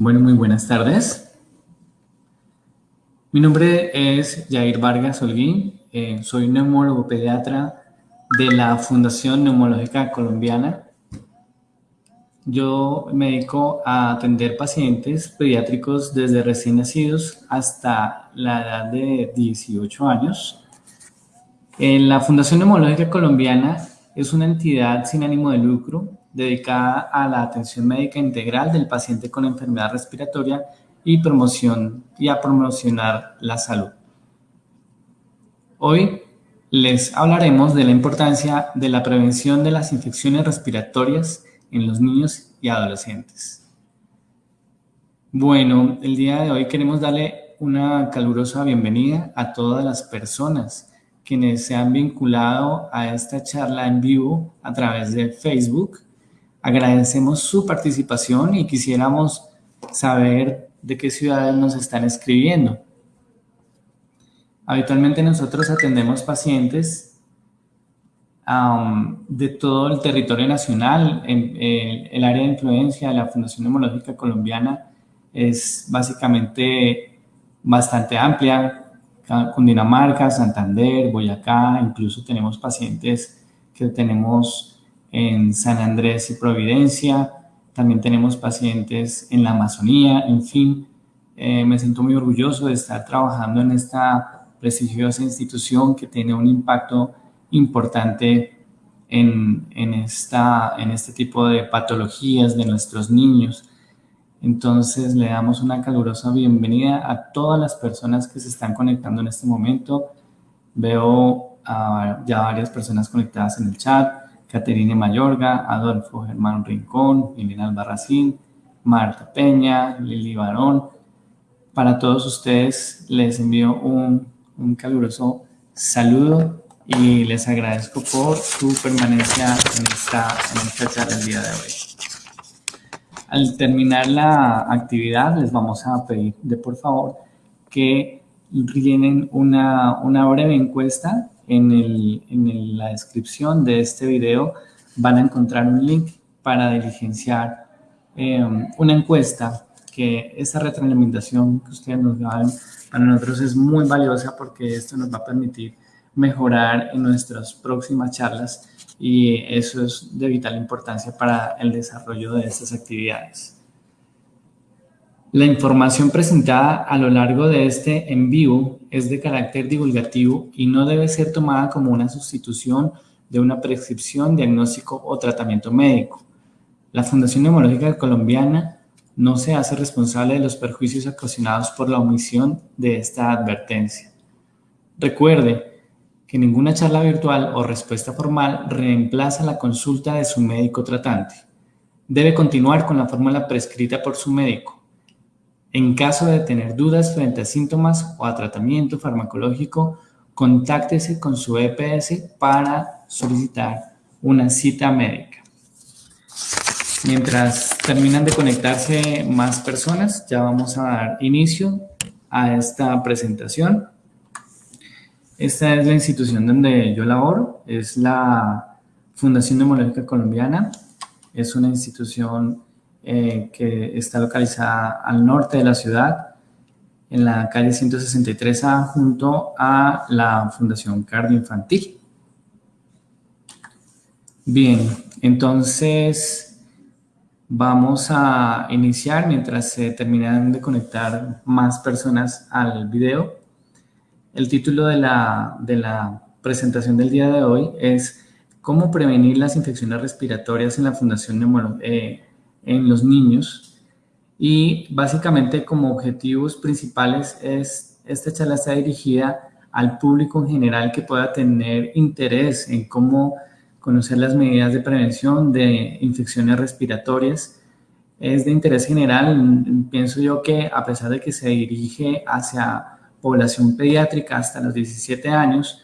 Bueno, muy buenas tardes. Mi nombre es Jair Vargas Holguín, eh, soy neumólogo pediatra de la Fundación Neumológica Colombiana. Yo me dedico a atender pacientes pediátricos desde recién nacidos hasta la edad de 18 años. En la Fundación Neumológica Colombiana es una entidad sin ánimo de lucro dedicada a la atención médica integral del paciente con enfermedad respiratoria y, promoción, y a promocionar la salud. Hoy les hablaremos de la importancia de la prevención de las infecciones respiratorias en los niños y adolescentes. Bueno, el día de hoy queremos darle una calurosa bienvenida a todas las personas quienes se han vinculado a esta charla en vivo a través de Facebook Agradecemos su participación y quisiéramos saber de qué ciudades nos están escribiendo. Habitualmente nosotros atendemos pacientes de todo el territorio nacional. En, el área de influencia de la Fundación Neumológica Colombiana es básicamente bastante amplia. Cundinamarca, Santander, Boyacá, incluso tenemos pacientes que tenemos en San Andrés y Providencia, también tenemos pacientes en la Amazonía, en fin, eh, me siento muy orgulloso de estar trabajando en esta prestigiosa institución que tiene un impacto importante en, en, esta, en este tipo de patologías de nuestros niños. Entonces le damos una calurosa bienvenida a todas las personas que se están conectando en este momento. Veo ya varias personas conectadas en el chat. Caterine Mayorga, Adolfo Germán Rincón, Milena Albarracín, Marta Peña, Lili Barón. Para todos ustedes les envío un, caluroso saludo y les agradezco por su permanencia en esta, en esta charla el día de hoy. Al terminar la actividad les vamos a pedir de por favor que llenen una, una breve encuesta en, la descripción de este video van a encontrar un link para diligenciar em, una encuesta que esa retroalimentación que ustedes nos dan para nosotros es muy valiosa porque esto nos va a permitir mejorar en nuestras próximas charlas y eso es de vital importancia para el desarrollo de estas actividades. La información presentada a lo largo de este en vivo es de carácter divulgativo y no debe ser tomada como una sustitución de una prescripción, diagnóstico o tratamiento médico. La Fundación Neumológica Colombiana no se hace responsable de los perjuicios ocasionados por la omisión de esta advertencia. Recuerde que ninguna charla virtual o respuesta formal reemplaza la consulta de su médico tratante. Debe continuar con la fórmula prescrita por su médico en caso de tener dudas frente a síntomas o a tratamiento farmacológico, contáctese con su EPS para solicitar una cita médica. Mientras terminan de conectarse más personas, ya vamos a dar inicio a esta presentación. Esta es la institución donde yo laboro, es la Fundación Neumológica Colombiana. Es una institución eh, que está localizada al norte de la ciudad, en la calle 163A, junto a la Fundación Cardio Infantil. Bien, entonces vamos a iniciar mientras se terminan de conectar más personas al video. El título de la, de la presentación del día de hoy es ¿Cómo prevenir las infecciones respiratorias en la Fundación Neumológica? En los niños y básicamente como objetivos principales es, esta charla está dirigida al público en general que pueda tener interés en cómo conocer las medidas de prevención de infecciones respiratorias. Es de interés general, pienso yo que a pesar de que se dirige hacia población pediátrica hasta los 17 años,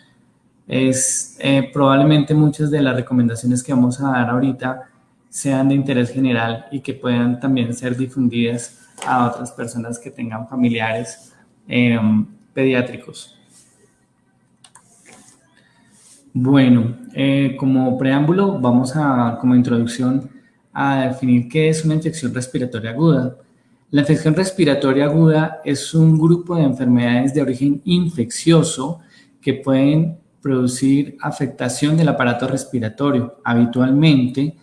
es eh, probablemente muchas de las recomendaciones que vamos a dar ahorita sean de interés general y que puedan también ser difundidas a otras personas que tengan familiares em, pediátricos. Bueno, eh, como preámbulo vamos a, como introducción, a definir qué es una infección respiratoria aguda. La infección respiratoria aguda es un grupo de enfermedades de origen infeccioso que pueden producir afectación del aparato respiratorio. Habitualmente,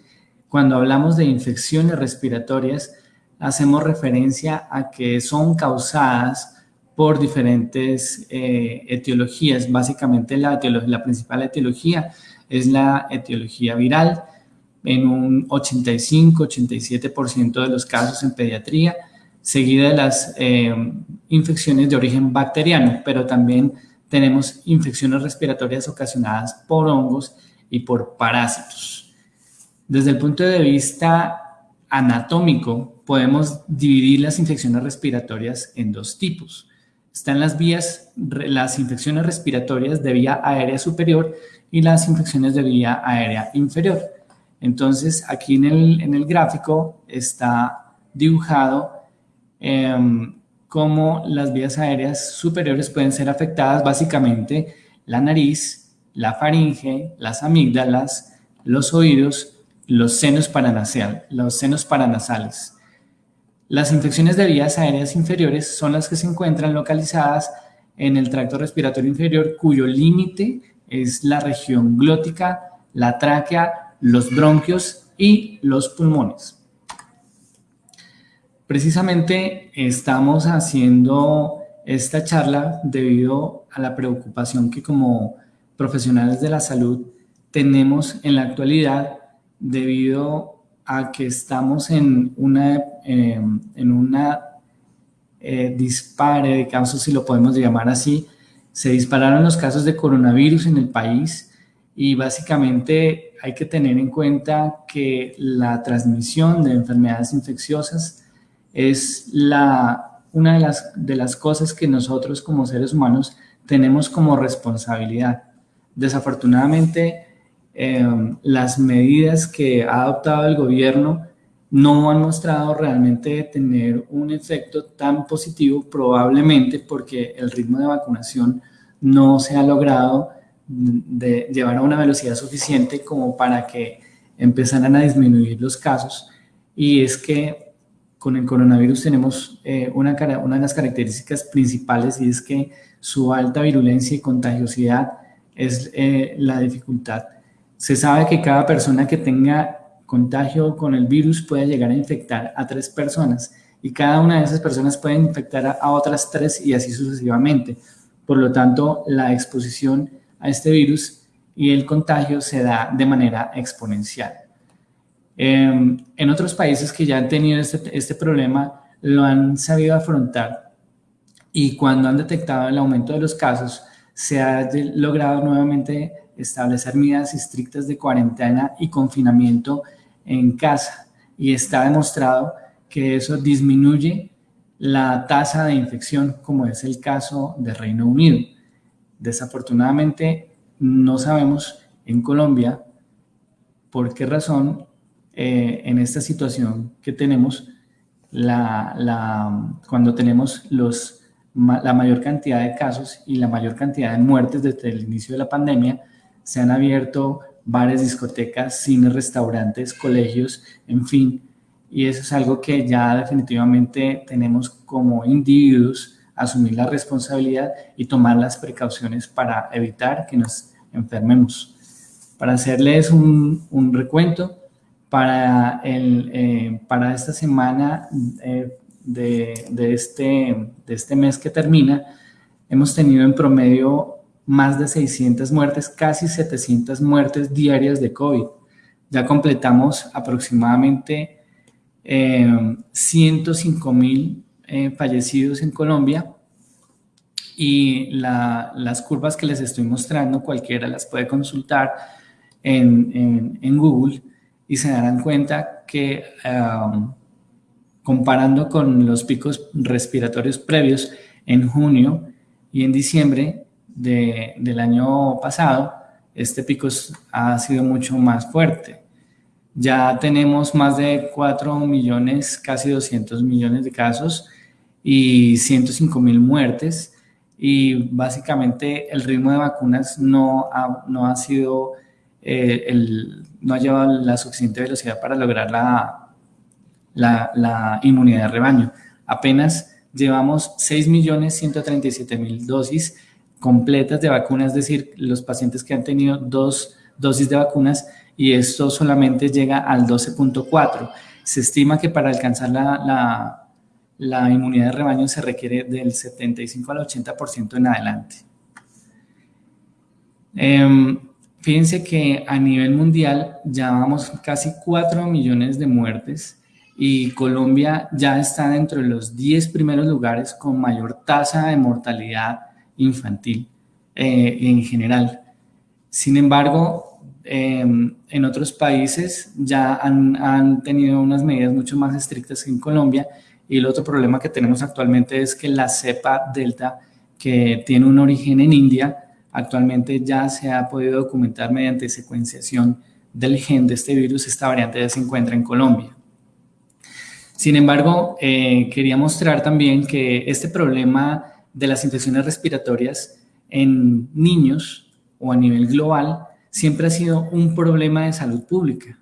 cuando hablamos de infecciones respiratorias, hacemos referencia a que son causadas por diferentes eh, etiologías. Básicamente la, principal etiología es la etiología viral, en un 85-87% de los casos en pediatría, seguida de las eh, infecciones de origen bacteriano, pero también tenemos infecciones respiratorias ocasionadas por hongos y por parásitos. Desde el punto de vista anatómico, podemos dividir las infecciones respiratorias en dos tipos. Están las vías, las infecciones respiratorias de vía aérea superior y las infecciones de vía aérea inferior. Entonces, aquí en el, en el gráfico está dibujado Em, cómo las vías aéreas superiores pueden ser afectadas, básicamente la nariz, la faringe, las amígdalas, los oídos, los senos, los senos paranasales. Las infecciones de vías aéreas inferiores son las que se encuentran localizadas en el tracto respiratorio inferior, cuyo límite es la región glótica, la tráquea, los bronquios y los pulmones. Precisamente estamos haciendo esta charla debido a la preocupación que como profesionales de la salud tenemos en la actualidad debido a que estamos en una, em, en una eh, dispare de casos, si lo podemos llamar así. Se dispararon los casos de coronavirus en el país y básicamente hay que tener en cuenta que la transmisión de enfermedades infecciosas es la, una de las, de las cosas que nosotros como seres humanos tenemos como responsabilidad. Desafortunadamente, em, las medidas que ha adoptado el gobierno no han mostrado realmente tener un efecto tan positivo, probablemente porque el ritmo de vacunación no se ha logrado llevar a una velocidad suficiente como para que empezaran a disminuir los casos. Y es que con el coronavirus tenemos eh, una, una de las características principales y es que su alta virulencia y contagiosidad es eh, la dificultad. Se sabe que cada persona que tenga contagio con el virus puede llegar a infectar a tres personas y cada una de esas personas puede infectar a, otras tres y así sucesivamente. Por lo tanto, la exposición a este virus y el contagio se da de manera exponencial. Em, en otros países que ya han tenido este, este, problema lo han sabido afrontar y cuando han detectado el aumento de los casos se ha logrado nuevamente establecer medidas estrictas de cuarentena y confinamiento en casa y está demostrado que eso disminuye la tasa de infección como es el caso de Reino Unido. Desafortunadamente no sabemos en Colombia por qué razón eh, en esta situación que tenemos, la, cuando tenemos los, la mayor cantidad de casos y la mayor cantidad de muertes desde el inicio de la pandemia, se han abierto bares, discotecas, cines, restaurantes, colegios, en fin, y eso es algo que ya definitivamente tenemos como individuos asumir la responsabilidad y tomar las precauciones para evitar que nos enfermemos. Para hacerles un, recuento, para, el, eh, para esta semana eh, de, de, este, de este mes que termina, hemos tenido en promedio más de 600 muertes, casi 700 muertes diarias de COVID. Ya completamos aproximadamente 105 eh, mil fallecidos en Colombia y la, las curvas que les estoy mostrando, cualquiera las puede consultar en Google, y se darán cuenta que um, comparando con los picos respiratorios previos en junio y en diciembre del año pasado, este pico ha sido mucho más fuerte. Ya tenemos más de 4 millones, casi 200 millones de casos y 105 mil muertes y básicamente el ritmo de vacunas no no ha sido eh, el, no ha llevado la suficiente velocidad para lograr la, la, inmunidad de rebaño. Apenas llevamos 6.137.000 dosis completas de vacunas, es decir, los pacientes que han tenido dos dosis de vacunas y esto solamente llega al 12.4. Se estima que para alcanzar la, la, inmunidad de rebaño se requiere del 75 al 80% en adelante. Em, fíjense que a nivel mundial ya vamos casi 4 millones de muertes y Colombia ya está dentro de los 10 primeros lugares con mayor tasa de mortalidad infantil eh, en general. Sin embargo, em, en otros países ya han, tenido unas medidas mucho más estrictas que en Colombia y el otro problema que tenemos actualmente es que la cepa delta que tiene un origen en India actualmente ya se ha podido documentar mediante secuenciación del gen de este virus, esta variante ya se encuentra en Colombia. Sin embargo, eh, quería mostrar también que este problema de las infecciones respiratorias en niños o a nivel global siempre ha sido un problema de salud pública.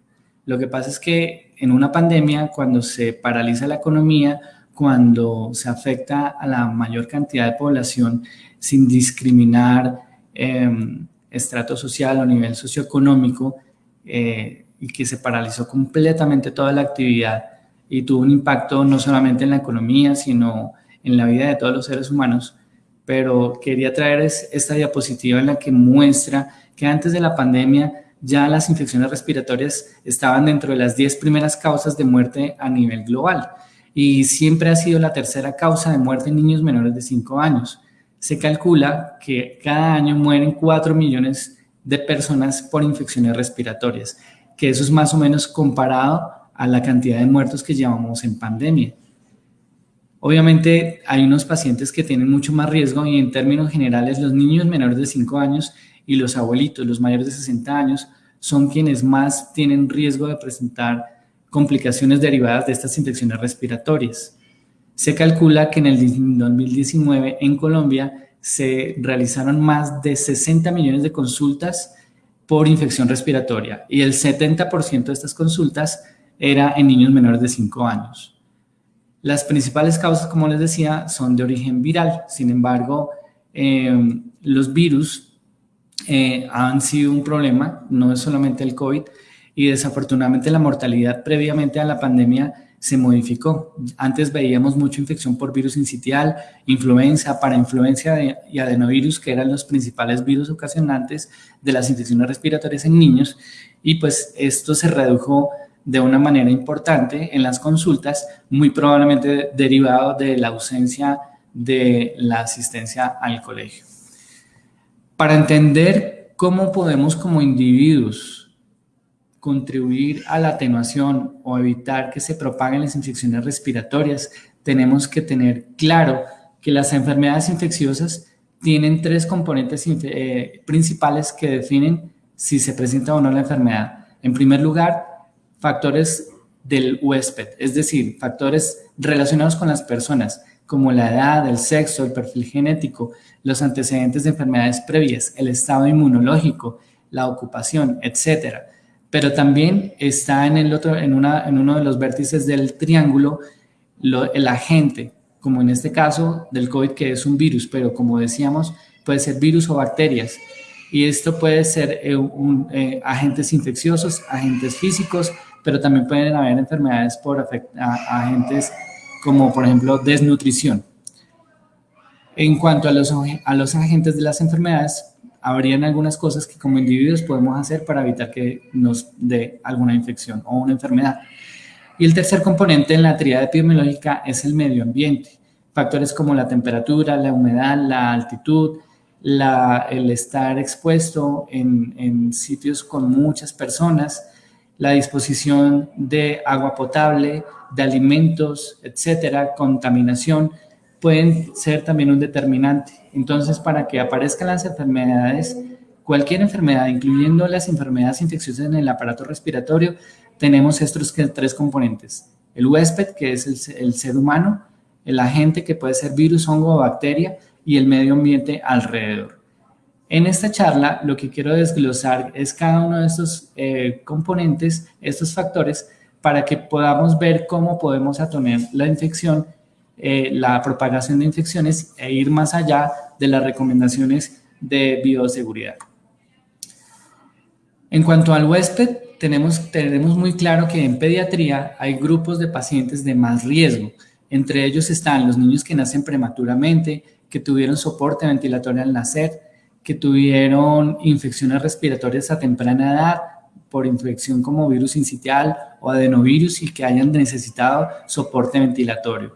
Lo que pasa es que en una pandemia, cuando se paraliza la economía, cuando se afecta a la mayor cantidad de población sin discriminar em, estrato social o nivel socioeconómico eh, y que se paralizó completamente toda la actividad y tuvo un impacto no solamente en la economía, sino la vida de todos los seres humanos, pero quería traer esta diapositiva en la que muestra que antes de la pandemia ya las infecciones respiratorias estaban dentro de las 10 primeras causas de muerte a nivel global y siempre ha sido la tercera causa de muerte en niños menores de 5 años. Se calcula que cada año mueren 4 millones de personas por infecciones respiratorias, que eso es más o menos comparado a la cantidad de muertos que llevamos en pandemia. Obviamente hay unos pacientes que tienen mucho más riesgo y en términos generales los niños menores de 5 años y los abuelitos, los mayores de 60 años, son quienes más tienen riesgo de presentar complicaciones derivadas de estas infecciones respiratorias. Se calcula que en el 2019 en Colombia se realizaron más de 60 millones de consultas por infección respiratoria y el 70% de estas consultas era en niños menores de 5 años. Las principales causas, como les decía, son de origen viral. Sin embargo, eh, los virus eh, han sido un problema, no es solamente el COVID, y desafortunadamente la mortalidad previamente a la pandemia se modificó. Antes veíamos mucha infección por virus incitial, influenza, parainfluencia y adenovirus, que eran los principales virus ocasionantes de las infecciones respiratorias en niños, y pues esto se redujo de una manera importante en las consultas, muy probablemente derivado de la ausencia de la asistencia al colegio. Para entender cómo podemos como individuos contribuir a la atenuación o evitar que se propaguen las infecciones respiratorias, tenemos que tener claro que las enfermedades infecciosas tienen tres componentes eh, principales que definen si se presenta o no la enfermedad. En primer lugar, factores del huésped, es decir, factores relacionados con las personas, como la edad, el sexo, el perfil genético, los antecedentes de enfermedades previas, el estado inmunológico, la ocupación, etcétera. Pero también está en, el otro, en, una, en uno de los vértices del triángulo el agente, como en este caso del COVID, que es un virus, pero como decíamos, puede ser virus o bacterias. Y esto puede ser eh, eh, agentes infecciosos, agentes físicos, pero también pueden haber enfermedades por agentes como por ejemplo desnutrición. En cuanto a los, agentes de las enfermedades, habrían algunas cosas que como individuos podemos hacer para evitar que nos dé alguna infección o una enfermedad. Y el tercer componente en la triada epidemiológica es el medio ambiente. Factores como la temperatura, la humedad, la altitud, el estar expuesto en sitios con muchas personas, la disposición de agua potable, de alimentos, etcétera, contaminación, pueden ser también un determinante. Entonces, para que aparezcan las enfermedades, cualquier enfermedad, incluyendo las enfermedades infecciosas en el aparato respiratorio, tenemos estos tres componentes. El huésped, que es el, el ser humano, el agente, que puede ser virus, hongo o bacteria, y el medio ambiente alrededor. En esta charla lo que quiero desglosar es cada uno de estos eh, componentes, estos factores, para que podamos ver cómo podemos atoner la infección eh, la propagación de infecciones e ir más allá de las recomendaciones de bioseguridad. En cuanto al huésped, tenemos, tenemos muy claro que en pediatría hay grupos de pacientes de más riesgo. Entre ellos están los niños que nacen prematuramente, que tuvieron soporte ventilatorio al nacer, que tuvieron infecciones respiratorias a temprana edad por infección como virus incitial o adenovirus y que hayan necesitado soporte ventilatorio.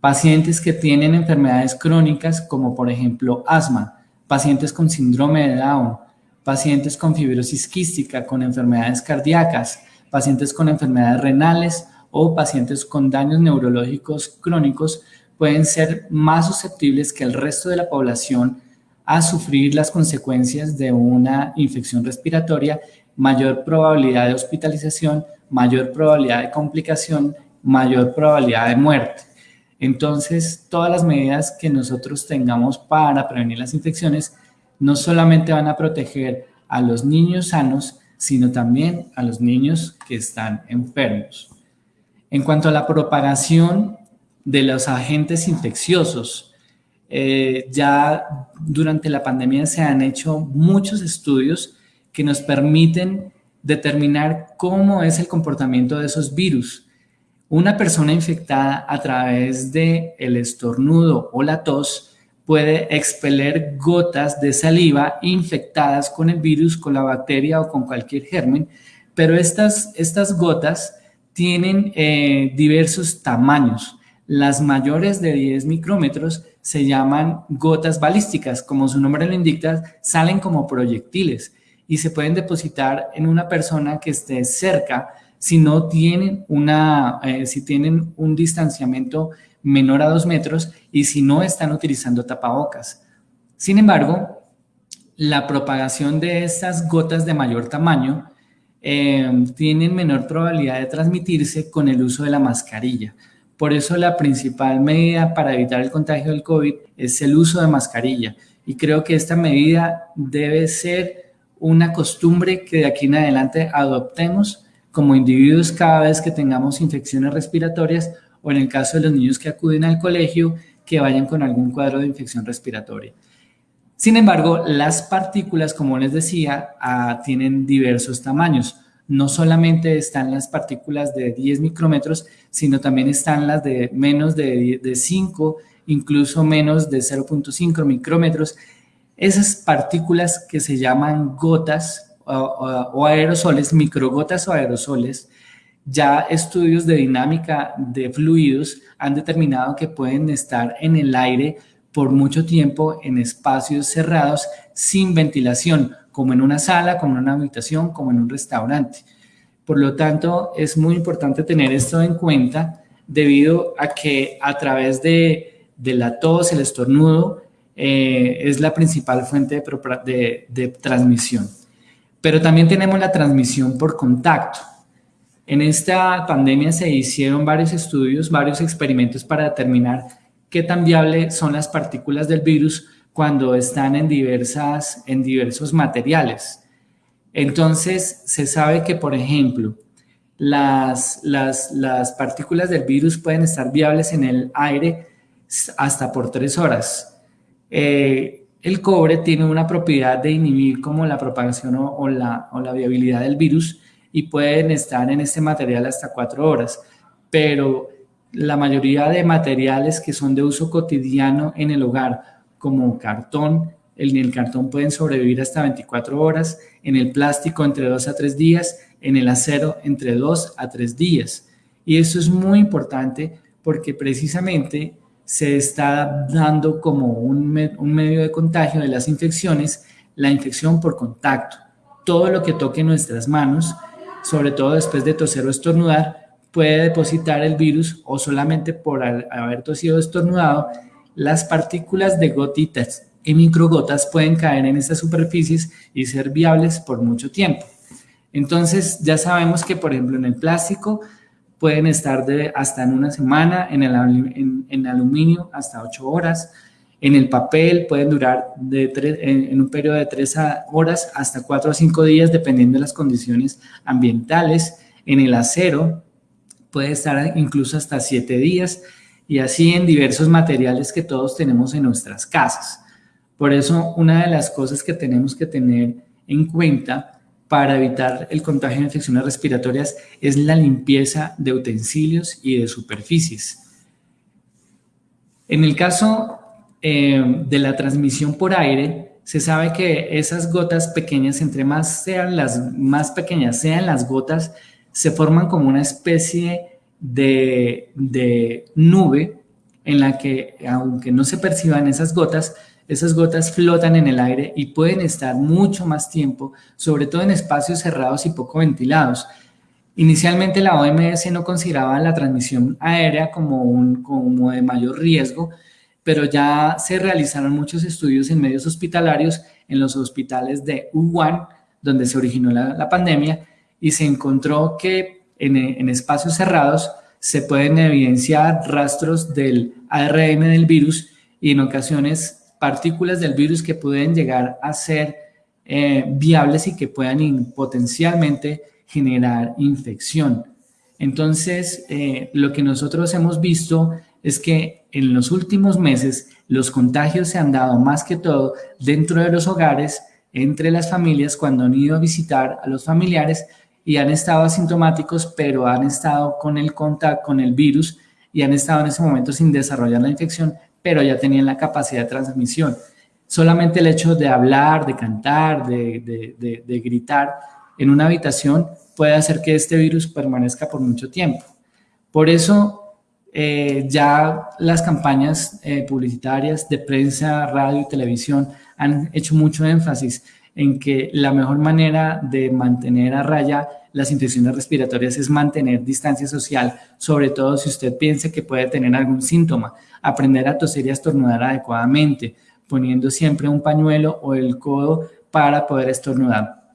Pacientes que tienen enfermedades crónicas como por ejemplo asma, pacientes con síndrome de Down, pacientes con fibrosis quística, con enfermedades cardíacas, pacientes con enfermedades renales o pacientes con daños neurológicos crónicos pueden ser más susceptibles que el resto de la población a sufrir las consecuencias de una infección respiratoria, mayor probabilidad de hospitalización, mayor probabilidad de complicación, mayor probabilidad de muerte. Entonces, todas las medidas que nosotros tengamos para prevenir las infecciones no solamente van a proteger a los niños sanos, sino también a los niños que están enfermos. En cuanto a la propagación de los agentes infecciosos, eh, ya durante la pandemia se han hecho muchos estudios que nos permiten determinar cómo es el comportamiento de esos virus. Una persona infectada a través del el estornudo o la tos puede expeler gotas de saliva infectadas con el virus, con la bacteria o con cualquier germen, pero estas, estas gotas tienen eh, diversos tamaños. Las mayores de 10 micrómetros se llaman gotas balísticas, como su nombre lo indica, salen como proyectiles y se pueden depositar en una persona que esté cerca si no tienen una, eh, si tienen un distanciamiento menor a dos metros y si no están utilizando tapabocas. Sin embargo, la propagación de estas gotas de mayor tamaño eh, tienen menor probabilidad de transmitirse con el uso de la mascarilla. Por eso la principal medida para evitar el contagio del COVID es el uso de mascarilla. Y creo que esta medida debe ser una costumbre que de aquí en adelante adoptemos como individuos cada vez que tengamos infecciones respiratorias o en el caso de los niños que acuden al colegio, que vayan con algún cuadro de infección respiratoria. Sin embargo, las partículas, como les decía, ah, tienen diversos tamaños. No solamente están las partículas de 10 micrómetros, sino también están las de menos de, de 5, incluso menos de 0.5 micrómetros. Esas partículas que se llaman gotas o, aerosoles, microgotas o aerosoles, ya estudios de dinámica de fluidos han determinado que pueden estar en el aire por mucho tiempo en espacios cerrados sin ventilación, como en una sala, como en una habitación, como en un restaurante. Por lo tanto, es muy importante tener esto en cuenta debido a que a través de, la tos, el estornudo, eh, es la principal fuente de transmisión. Pero también tenemos la transmisión por contacto. En esta pandemia se hicieron varios estudios, varios experimentos para determinar qué tan viable son las partículas del virus cuando están en, diversas, en diversos materiales. Entonces, se sabe que, por ejemplo, las, las, las partículas del virus pueden estar viables en el aire hasta por tres horas. Eh, el cobre tiene una propiedad de inhibir como la propagación o, la, o la viabilidad del virus y pueden estar en este material hasta cuatro horas, pero la mayoría de materiales que son de uso cotidiano en el hogar, como cartón, en el cartón pueden sobrevivir hasta 24 horas, en el plástico entre 2 a 3 días, en el acero entre 2 a 3 días. Y eso es muy importante porque precisamente se está dando como un, medio de contagio de las infecciones, la infección por contacto. Todo lo que toque nuestras manos, sobre todo después de toser o estornudar, puede depositar el virus o solamente por haber tosido o estornudado, las partículas de gotitas y microgotas pueden caer en estas superficies y ser viables por mucho tiempo. Entonces ya sabemos que, por ejemplo, en el plástico pueden estar de hasta en una semana, en el en, aluminio hasta 8 horas, en el papel pueden durar de en, un periodo de 3 horas hasta 4 o 5 días dependiendo de las condiciones ambientales, en el acero puede estar incluso hasta 7 días, y así en diversos materiales que todos tenemos en nuestras casas. Por eso, una de las cosas que tenemos que tener en cuenta para evitar el contagio de infecciones respiratorias es la limpieza de utensilios y de superficies. En el caso eh, de la transmisión por aire, se sabe que esas gotas pequeñas, entre más sean las más pequeñas sean las gotas, se forman como una especie de, nube en la que, aunque no se perciban esas gotas, esas gotas flotan en el aire y pueden estar mucho más tiempo, sobre todo en espacios cerrados y poco ventilados. Inicialmente la OMS no consideraba la transmisión aérea como, un, como de mayor riesgo, pero ya se realizaron muchos estudios en medios hospitalarios en los hospitales de Wuhan, donde se originó la, pandemia, y se encontró que en, espacios cerrados se pueden evidenciar rastros del ARN del virus y en ocasiones partículas del virus que pueden llegar a ser eh, viables y que puedan potencialmente generar infección. Entonces, eh, lo que nosotros hemos visto es que en los últimos meses los contagios se han dado más que todo dentro de los hogares, entre las familias, cuando han ido a visitar a los familiares y han estado asintomáticos, pero han estado con el contacto, con el virus y han estado en ese momento sin desarrollar la infección, pero ya tenían la capacidad de transmisión. Solamente el hecho de hablar, de cantar, de, gritar en una habitación puede hacer que este virus permanezca por mucho tiempo. Por eso eh, ya las campañas eh, publicitarias de prensa, radio y televisión han hecho mucho énfasis en que la mejor manera de mantener a raya las infecciones respiratorias es mantener distancia social, sobre todo si usted piensa que puede tener algún síntoma, aprender a toser y a estornudar adecuadamente, poniendo siempre un pañuelo o el codo para poder estornudar.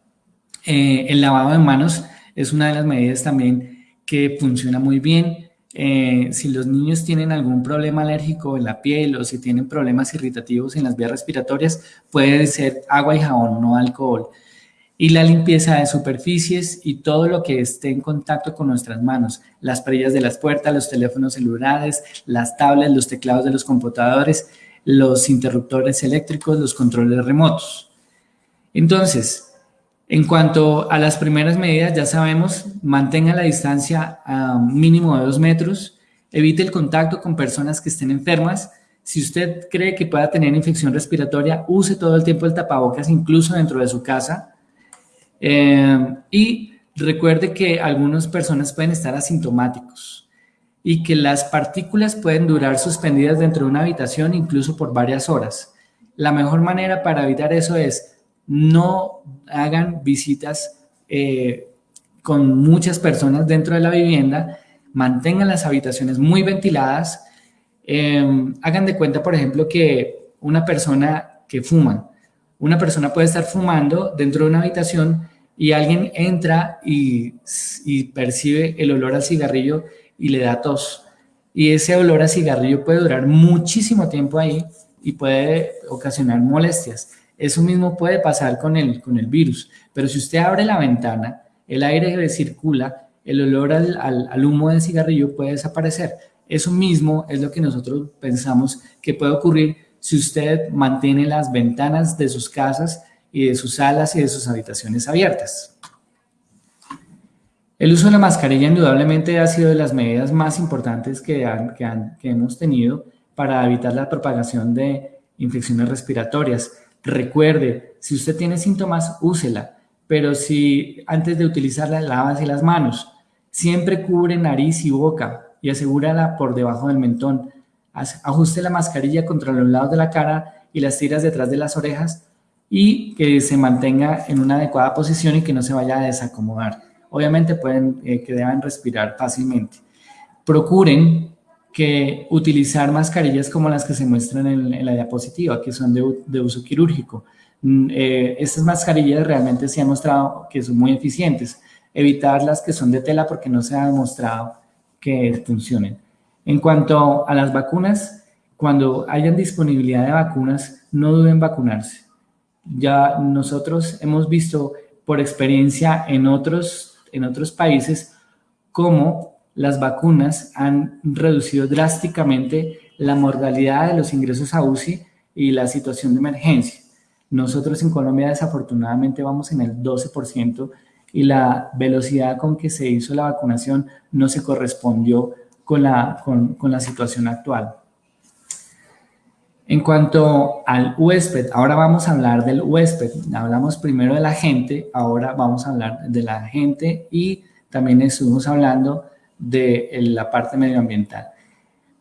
Eh, el lavado de manos es una de las medidas también que funciona muy bien. Eh, si los niños tienen algún problema alérgico en la piel o si tienen problemas irritativos en las vías respiratorias, puede ser agua y jabón, no alcohol y la limpieza de superficies y todo lo que esté en contacto con nuestras manos, las perillas de las puertas, los teléfonos celulares, las tablets, los teclados de los computadores, los interruptores eléctricos, los controles remotos. Entonces, en cuanto a las primeras medidas, ya sabemos, mantenga la distancia a mínimo de dos metros, evite el contacto con personas que estén enfermas, si usted cree que pueda tener infección respiratoria, use todo el tiempo el tapabocas, incluso dentro de su casa, eh, y recuerde que algunas personas pueden estar asintomáticos y que las partículas pueden durar suspendidas dentro de una habitación incluso por varias horas. La mejor manera para evitar eso es no hagan visitas eh, con muchas personas dentro de la vivienda, mantengan las habitaciones muy ventiladas, eh, hagan de cuenta, por ejemplo, que una persona que fuma, una persona puede estar fumando dentro de una habitación y alguien entra y, percibe el olor al cigarrillo y le da tos. Y ese olor a cigarrillo puede durar muchísimo tiempo ahí y puede ocasionar molestias. Eso mismo puede pasar con el, con el virus. Pero si usted abre la ventana, el aire circula, el olor al, al humo del cigarrillo puede desaparecer. Eso mismo es lo que nosotros pensamos que puede ocurrir si usted mantiene las ventanas de sus casas y de sus salas y de sus habitaciones abiertas. El uso de la mascarilla indudablemente ha sido de las medidas más importantes que, que, hemos tenido para evitar la propagación de infecciones respiratorias. Recuerde, si usted tiene síntomas, úsela, pero si antes de utilizarla, lávase las manos. Siempre cubre nariz y boca y asegúrala por debajo del mentón. Ajuste la mascarilla contra los lados de la cara y las tiras detrás de las orejas y que se mantenga en una adecuada posición y que no se vaya a desacomodar. Obviamente pueden eh, que deban respirar fácilmente. Procuren que utilizar mascarillas como las que se muestran en, la diapositiva, que son de, uso quirúrgico. Mm, eh, estas mascarillas realmente se han mostrado que son muy eficientes. Evitar las que son de tela porque no se ha demostrado que funcionen. En cuanto a las vacunas, cuando hayan disponibilidad de vacunas, no duden vacunarse. Ya nosotros hemos visto por experiencia en otros, en otros países cómo las vacunas han reducido drásticamente la mortalidad de los ingresos a UCI y la situación de emergencia. Nosotros en Colombia desafortunadamente vamos en el 12% y la velocidad con que se hizo la vacunación no se correspondió con la, con, la situación actual. En cuanto al huésped, ahora vamos a hablar del huésped. Hablamos primero de la gente, ahora vamos a hablar de la gente y también estuvimos hablando de la parte medioambiental.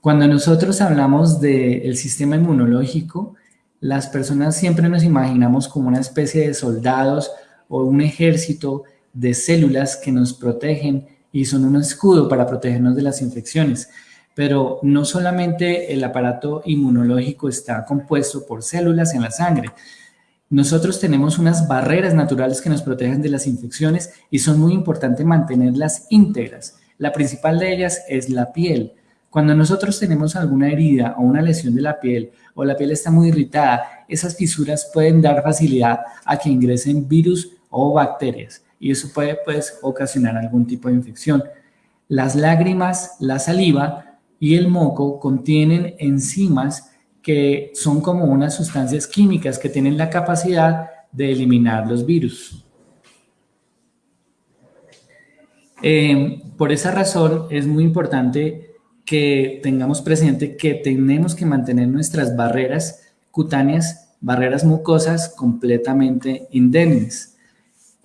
Cuando nosotros hablamos del sistema inmunológico, las personas siempre nos imaginamos como una especie de soldados o un ejército de células que nos protegen y son un escudo para protegernos de las infecciones. Pero no solamente el aparato inmunológico está compuesto por células en la sangre. Nosotros tenemos unas barreras naturales que nos protegen de las infecciones y son muy importantes mantenerlas íntegras. La principal de ellas es la piel. Cuando nosotros tenemos alguna herida o una lesión de la piel o la piel está muy irritada, esas fisuras pueden dar facilidad a que ingresen virus o bacterias y eso puede pues, ocasionar algún tipo de infección. Las lágrimas, la saliva y el moco contienen enzimas que son como unas sustancias químicas que tienen la capacidad de eliminar los virus. Eh, por esa razón es muy importante que tengamos presente que tenemos que mantener nuestras barreras cutáneas, barreras mucosas completamente indemnes.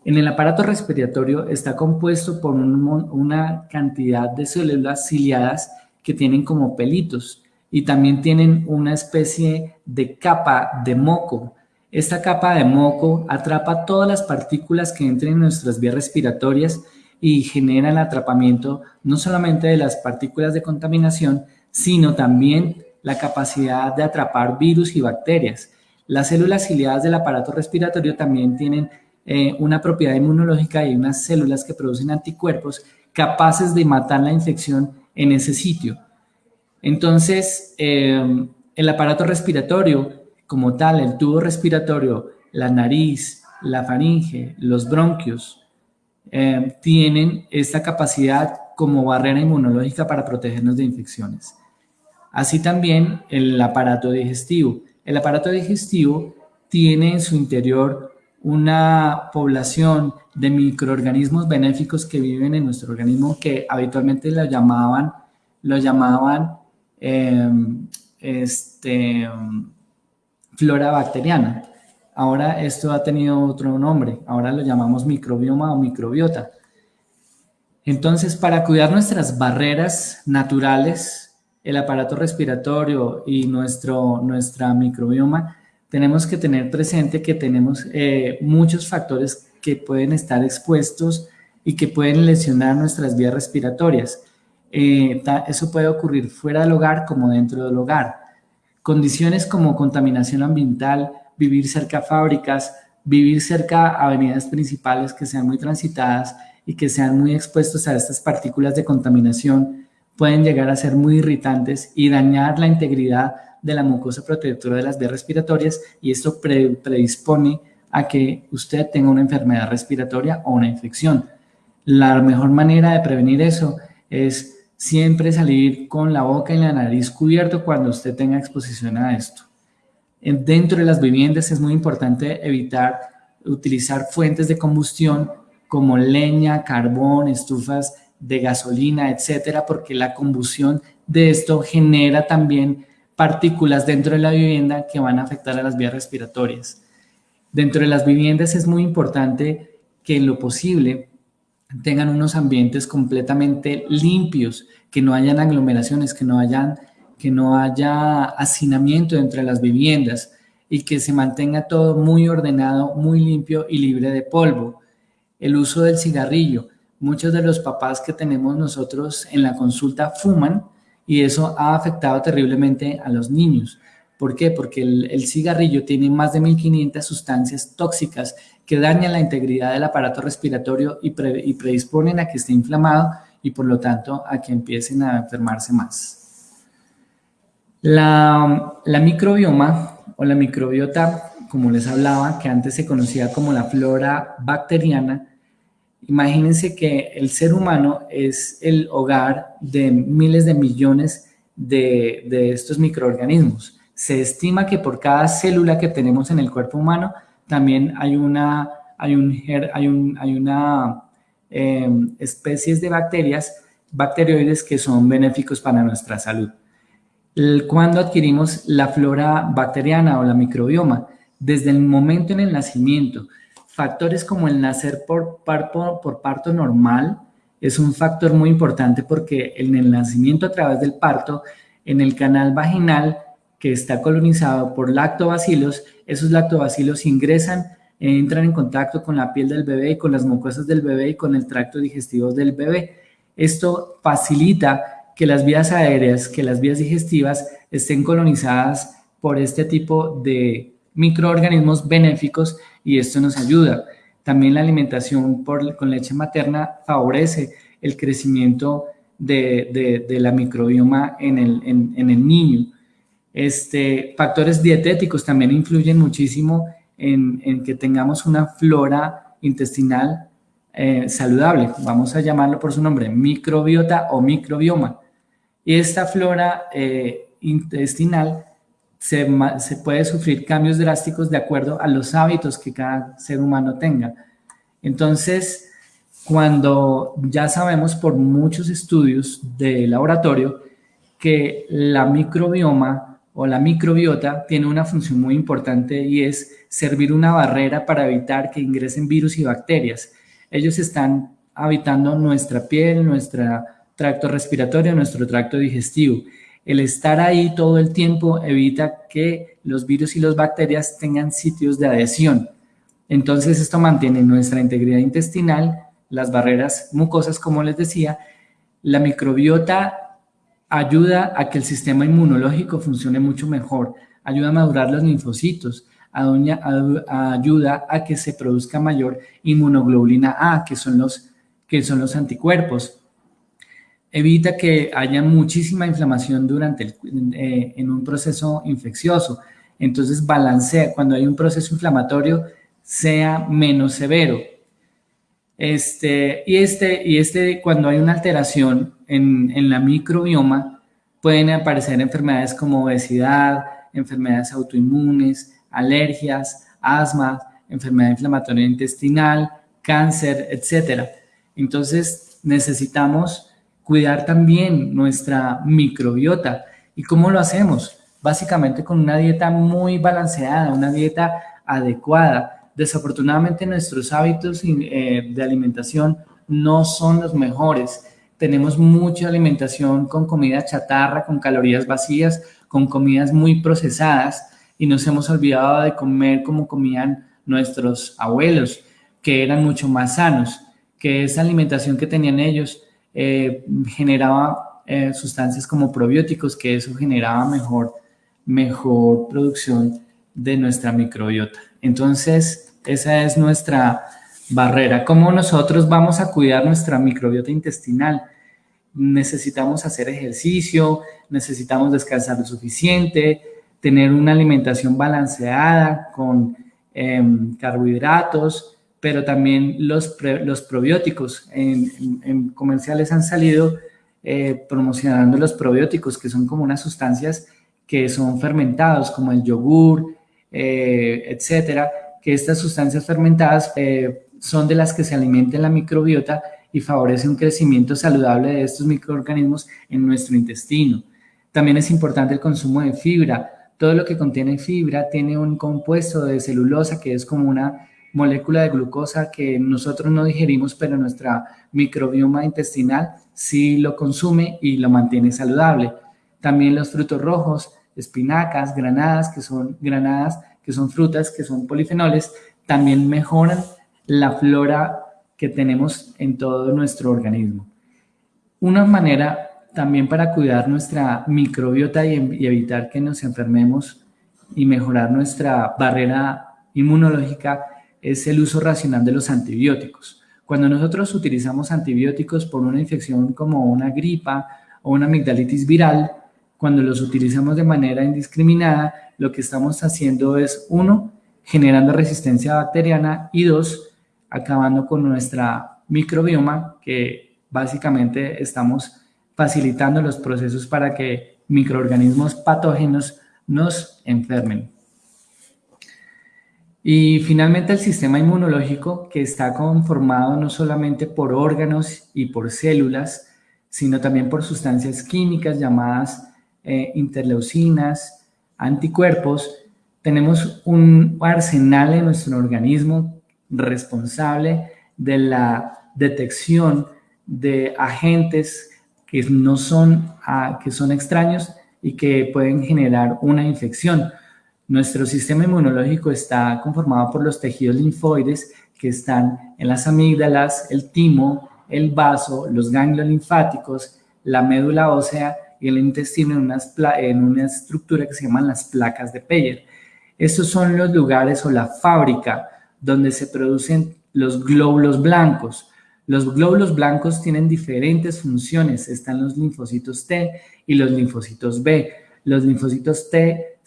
En el aparato respiratorio está compuesto por una cantidad de células ciliadas que tienen como pelitos y también tienen una especie de capa de moco. Esta capa de moco atrapa todas las partículas que entren en nuestras vías respiratorias y genera el atrapamiento no solamente de las partículas de contaminación, sino también la capacidad de atrapar virus y bacterias. Las células ciliadas del aparato respiratorio también tienen eh, una propiedad inmunológica y unas células que producen anticuerpos capaces de matar la infección en ese sitio. Entonces, eh, el aparato respiratorio como tal, el tubo respiratorio, la nariz, la faringe, los bronquios, eh, tienen esta capacidad como barrera inmunológica para protegernos de infecciones. Así también el aparato digestivo. El aparato digestivo tiene en su interior una población de microorganismos benéficos que viven en nuestro organismo que habitualmente lo llamaban, llamaban em, este, flora bacteriana. Ahora esto ha tenido otro nombre, ahora lo llamamos microbioma o microbiota. Entonces, para cuidar nuestras barreras naturales, el aparato respiratorio y nuestro, nuestra microbioma, tenemos que tener presente que tenemos eh, muchos factores que pueden estar expuestos y que pueden lesionar nuestras vías respiratorias. Eh, eso puede ocurrir fuera del hogar como dentro del hogar. Condiciones como contaminación ambiental, vivir cerca a fábricas, vivir cerca a avenidas principales que sean muy transitadas y que sean muy expuestos a estas partículas de contaminación pueden llegar a ser muy irritantes y dañar la integridad de la mucosa protectora de las vías respiratorias y esto predispone a que usted tenga una enfermedad respiratoria o una infección. La mejor manera de prevenir eso es siempre salir con la boca y la nariz cubierto cuando usted tenga exposición a esto. Dentro de las viviendas es muy importante evitar utilizar fuentes de combustión como leña, carbón, estufas de gasolina, etcétera, porque la combustión de esto genera también partículas dentro de la vivienda que van a afectar a las vías respiratorias. Dentro de las viviendas es muy importante que en lo posible tengan unos ambientes completamente limpios, que no hayan aglomeraciones, que no, hayan, que no haya hacinamiento entre las viviendas y que se mantenga todo muy ordenado, muy limpio y libre de polvo. El uso del cigarrillo. Muchos de los papás que tenemos nosotros en la consulta fuman, y eso ha afectado terriblemente a los niños. ¿Por qué? Porque el, cigarrillo tiene más de 1500 sustancias tóxicas que dañan la integridad del aparato respiratorio y, predisponen a que esté inflamado y por lo tanto a que empiecen a enfermarse más. La, microbioma o la microbiota, como les hablaba, que antes se conocía como la flora bacteriana, Imagínense que el ser humano es el hogar de miles de millones de, de estos microorganismos. Se estima que por cada célula que tenemos en el cuerpo humano también hay una, hay un, hay un, hay una em, de bacterias, bacterioides que son benéficos para nuestra salud. Cuando adquirimos la flora bacteriana o la microbioma, desde el momento en el nacimiento, factores como el nacer por parto, normal es un factor muy importante porque en el nacimiento a través del parto, en el canal vaginal que está colonizado por lactobacilos, esos lactobacilos ingresan, entran en contacto con la piel del bebé y con las mucosas del bebé y con el tracto digestivo del bebé. Esto facilita que las vías aéreas, que las vías digestivas estén colonizadas por este tipo de microorganismos benéficos y esto nos ayuda. También la alimentación por, con leche materna favorece el crecimiento de, la microbioma en el, en, el niño. Este, factores dietéticos también influyen muchísimo en, que tengamos una flora intestinal eh, saludable. Vamos a llamarlo por su nombre, microbiota o microbioma. Y esta flora eh, intestinal se, puede sufrir cambios drásticos de acuerdo a los hábitos que cada ser humano tenga. Entonces, cuando ya sabemos por muchos estudios de laboratorio que la microbioma o la microbiota tiene una función muy importante y es servir una barrera para evitar que ingresen virus y bacterias. Ellos están habitando nuestra piel, nuestro tracto respiratorio, nuestro tracto digestivo el estar ahí todo el tiempo evita que los virus y las bacterias tengan sitios de adhesión. Entonces esto mantiene nuestra integridad intestinal, las barreras mucosas, como les decía. La microbiota ayuda a que el sistema inmunológico funcione mucho mejor, ayuda a madurar los linfocitos, ayuda a que se produzca mayor inmunoglobulina A, que son los, que son los anticuerpos evita que haya muchísima inflamación durante el, eh, en un proceso infeccioso. Entonces balancea, cuando hay un proceso inflamatorio, sea menos severo. Este, y, este, y este, cuando hay una alteración en, en la microbioma, pueden aparecer enfermedades como obesidad, enfermedades autoinmunes, alergias, asma, enfermedad inflamatoria intestinal, cáncer, etc. Entonces necesitamos cuidar también nuestra microbiota. ¿Y cómo lo hacemos? Básicamente con una dieta muy balanceada, una dieta adecuada. Desafortunadamente nuestros hábitos eh, de alimentación no son los mejores. Tenemos mucha alimentación con comida chatarra, con calorías vacías, con comidas muy procesadas y nos hemos olvidado de comer como comían nuestros abuelos, que eran mucho más sanos, que esa alimentación que tenían ellos eh, generaba eh, sustancias como probióticos, que eso generaba mejor, mejor producción de nuestra microbiota. Entonces, esa es nuestra barrera. ¿Cómo nosotros vamos a cuidar nuestra microbiota intestinal? Necesitamos hacer ejercicio, necesitamos descansar lo suficiente, tener una alimentación balanceada con em, carbohidratos, pero también los, los probióticos. En, comerciales han salido eh, promocionando los probióticos, que son como unas sustancias que son fermentados, como el yogur, eh, etcétera, que estas sustancias fermentadas eh, son de las que se alimenta la microbiota y favorece un crecimiento saludable de estos microorganismos en nuestro intestino. También es importante el consumo de fibra. Todo lo que contiene fibra tiene un compuesto de celulosa que es como una molécula de glucosa que nosotros no digerimos, pero nuestra microbioma intestinal sí lo consume y lo mantiene saludable. También los frutos rojos, espinacas, granadas, que son granadas, que son frutas, que son polifenoles, también mejoran la flora que tenemos en todo nuestro organismo. Una manera también para cuidar nuestra microbiota y, y evitar que nos enfermemos y mejorar nuestra barrera inmunológica es el uso racional de los antibióticos. Cuando nosotros utilizamos antibióticos por una infección como una gripa o una amigdalitis viral, cuando los utilizamos de manera indiscriminada, lo que estamos haciendo es, uno, generando resistencia bacteriana y dos, acabando con nuestra microbioma, que básicamente estamos facilitando los procesos para que microorganismos patógenos nos enfermen. Y finalmente el sistema inmunológico que está conformado no solamente por órganos y por células, sino también por sustancias químicas llamadas eh, interleucinas, anticuerpos. Tenemos un arsenal en nuestro organismo responsable de la detección de agentes que no son, ah, que son extraños y que pueden generar una infección. Nuestro sistema inmunológico está conformado por los tejidos linfoides que están en las amígdalas, el timo, el vaso, los ganglios linfáticos, la médula ósea y el intestino en, en una estructura que se llaman las placas de Peyer. Estos son los lugares o la fábrica donde se producen los glóbulos blancos. Los glóbulos blancos tienen diferentes funciones. Están los linfocitos T y los linfocitos B. Los linfocitos T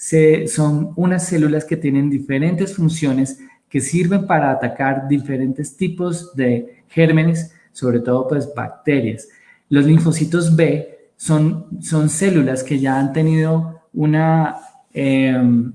son unas células que tienen diferentes funciones que sirven para atacar diferentes tipos de gérmenes, sobre todo pues bacterias. Los linfocitos B son, son células que ya han tenido una, em,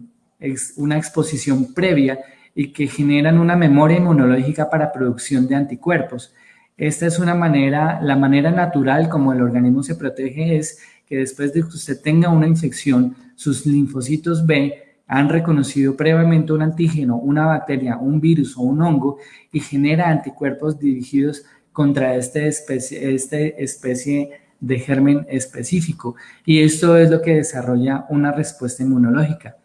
una exposición previa y que generan una memoria inmunológica para producción de anticuerpos. Esta es una manera, la manera natural como el organismo se protege es que después de que usted tenga una infección, sus linfocitos B han reconocido previamente un antígeno, una bacteria, un virus o un hongo y genera anticuerpos dirigidos contra este especie, este especie de germen específico. Y esto es lo que desarrolla una respuesta inmunológica.